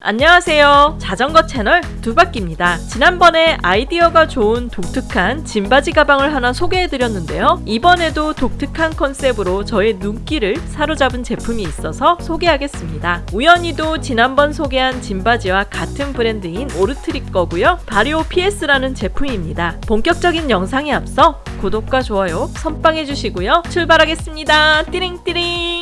안녕하세요. 자전거 채널 두바퀴입니다. 지난번에 아이디어가 좋은 독특한 짐바지 가방을 하나 소개해드렸는데요. 이번에도 독특한 컨셉으로 저의 눈길을 사로잡은 제품이 있어서 소개하겠습니다. 우연히도 지난번 소개한 짐바지와 같은 브랜드인 오르트립 거고요. 바리오 PS라는 제품입니다. 본격적인 영상에 앞서 구독과 좋아요 선빵해 주시고요. 출발하겠습니다. 띠링띠링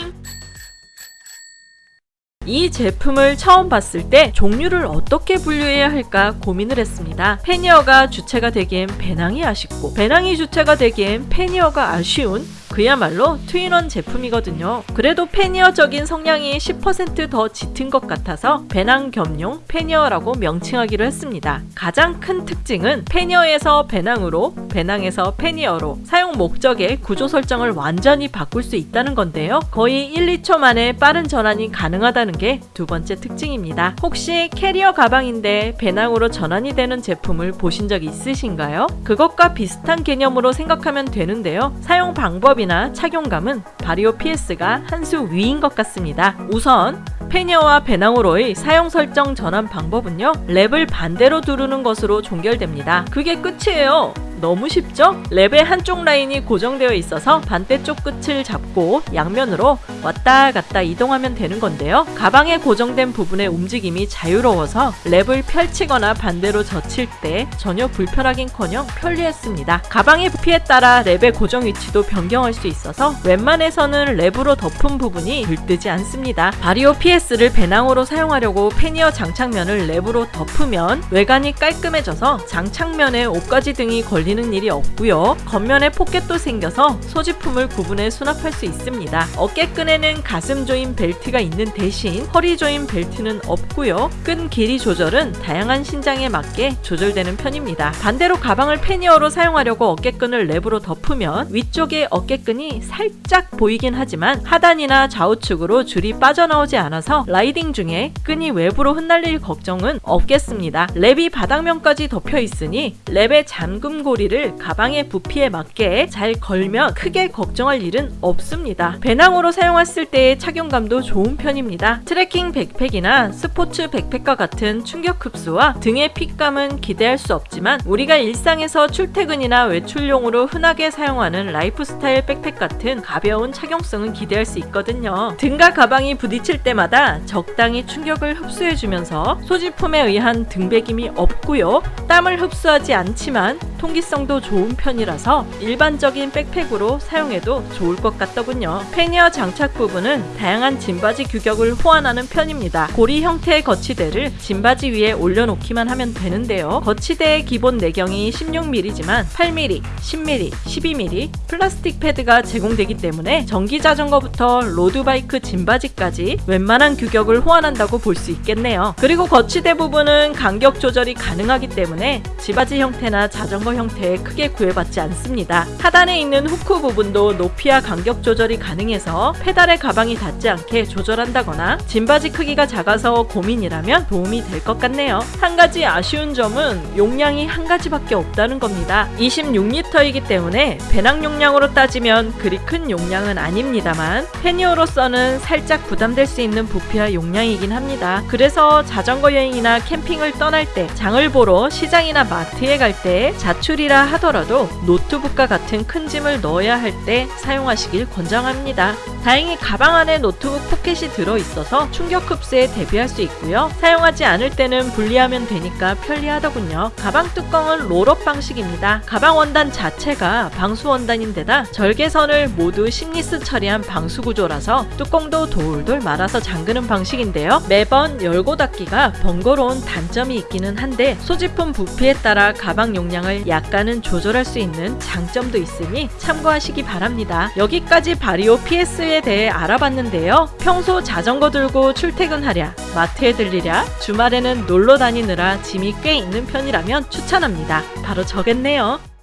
이 제품을 처음 봤을 때 종류를 어떻게 분류해야 할까 고민을 했습니다. pannier가 주체가 되기엔 배낭이 아쉽고 배낭이 주체가 되기엔 pannier가 아쉬운 그야말로 two in one 제품이거든요. 그래도 pannier적인 성향이 10%더 짙은 것 같아서 배낭 겸용 pannier라고 명칭하기로 했습니다. 가장 큰 특징은 pannier에서 배낭으로, 배낭에서 pannier로 사용 목적의 구조 설정을 완전히 바꿀 수 있다는 건데요. 거의 1, 2초 만에 빠른 전환이 가능하다는 게 두 번째 특징입니다. 혹시 캐리어 가방인데 배낭으로 전환이 되는 제품을 보신 적 있으신가요? 그것과 비슷한 개념으로 생각하면 되는데요. 사용 방법이 사용이나 착용감은 Vario PS가 한 수 위인 것 같습니다. 우선 pannier와 배낭으로의 사용 설정 전환 방법은요 랩을 반대로 두르는 것으로 종결됩니다. 그게 끝이에요. 너무 쉽죠? 랩의 한쪽 라인이 고정되어 있어서 반대쪽 끝을 잡고 양면으로 왔다 갔다 이동하면 되는 건데요. 가방에 고정된 부분의 움직임이 자유로워서 랩을 펼치거나 반대로 젖힐 때 전혀 불편하긴커녕 편리했습니다. 가방의 부피에 따라 랩의 고정 위치도 변경할 수 있어서 웬만해서는 랩으로 덮은 부분이 들뜨지 않습니다. Vario PS를 배낭으로 사용하려고 pannier 장착면을 랩으로 덮으면 외관이 깔끔해져서 장착면에 옷가지 등이 걸리 걸리는 일이 없고요. 겉면에 포켓도 생겨서 소지품을 구분해 수납할 수 있습니다. 어깨끈에는 가슴 조임 벨트가 있는 대신 허리 조임 벨트는 없고요. 끈 길이 조절은 다양한 신장에 맞게 조절되는 편입니다. 반대로 가방을 pannier로 사용하려고 어깨끈을 랩으로 덮으면 위쪽에 어깨끈이 살짝 보이긴 하지만 하단이나 좌우측으로 줄이 빠져나오지 않아서 riding 중에 끈이 외부로 흩날릴 걱정은 없겠습니다. 랩이 바닥면까지 덮여 있으니 랩의 잠금고 고리를 가방의 부피에 맞게 잘 걸면 크게 걱정할 일은 없습니다. 배낭으로 사용했을 때의 착용감도 좋은 편입니다. 트레킹 백팩이나 스포츠 백팩과 같은 충격 흡수와 등의 fit감은 기대할 수 없지만 우리가 일상에서 출퇴근이나 외출용으로 흔하게 사용하는 라이프스타일 백팩 같은 가벼운 착용성은 기대할 수 있거든요. 등과 가방이 부딪힐 때마다 적당히 충격을 흡수해주면서 소지품에 의한 등배김이 없고요. 땀을 흡수하지 않지만 통기 성도 좋은 편이라서 일반적인 백팩으로 사용해도 좋을 것 같더군요. pannier 장착 부분은 다양한 짐받이 규격을 호환하는 편입니다. 고리 형태의 거치대를 짐받이 위에 올려놓기만 하면 되는데요. 거치대의 기본 내경이 16mm지만 8mm, 10mm, 12mm 플라스틱 패드가 제공되기 때문에 전기 자전거부터 road bike 짐받이까지 웬만한 규격을 호환한다고 볼 수 있겠네요. 그리고 거치대 부분은 간격 조절이 가능하기 때문에 짐받이 형태나 자전거 형태 에 크게 구애받지 않습니다. 하단에 있는 hook 부분도 높이와 간격 조절이 가능해서 페달에 가방이 닿지 않게 조절한다거나 짐받이 크기가 작아서 고민이라면 도움이 될 것 같네요. 한 가지 아쉬운 점은 용량이 한 가지밖에 없다는 겁니다. 26리터이기 때문에 배낭 용량으로 따지면 그리 큰 용량은 아닙니다만 pannier로서는 살짝 부담될 수 있는 부피와 용량이긴 합니다. 그래서 자전거 여행이나 캠핑을 떠날 때 장을 보러 시장이나 마트에 갈 때 자출이 라 하더라도 노트북과 같은 큰 짐을 넣어야 할 때 사용하시길 권장합니다. 다행히 가방 안에 노트북 포켓이 들어있어서 충격 흡수에 대비할 수 있고요. 사용하지 않을 때는 분리하면 되니까 편리하더군요. 가방 뚜껑은 roll-up 방식입니다. 가방 원단 자체가 방수 원단인데다 절개선을 모두 seamless 처리한 방수 구조라서 뚜껑도 돌돌 말아서 잠그는 방식인데요. 매번 열고 닫기가 번거로운 단점이 있기는 한데 소지품 부피에 따라 가방 용량을 약간은 조절할 수 있는 장점도 있으니 참고하시기 바랍니다. 여기까지 바리오 PS에 대해 알아봤는데요. 평소 자전거 들고 출퇴근하랴, 마트에 들리랴, 주말에는 놀러 다니느라 짐이 꽤 있는 편이라면 추천합니다. 바로 저겠네요.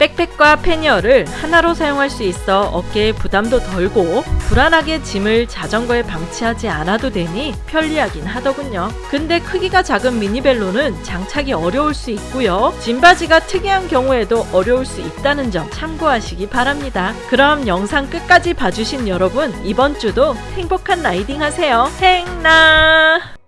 백팩과 패니어를 하나로 사용할 수 있어 어깨에 부담도 덜고 불안하게 짐을 자전거에 방치하지 않아도 되니 편리하긴 하더군요. 근데 크기가 작은 미니벨로는 장착이 어려울 수 있고요. 짐바지가 특이한 경우에도 어려울 수 있다는 점 참고하시기 바랍니다. 그럼 영상 끝까지 봐주신 여러분 이번 주도 행복한 라이딩 하세요. 행나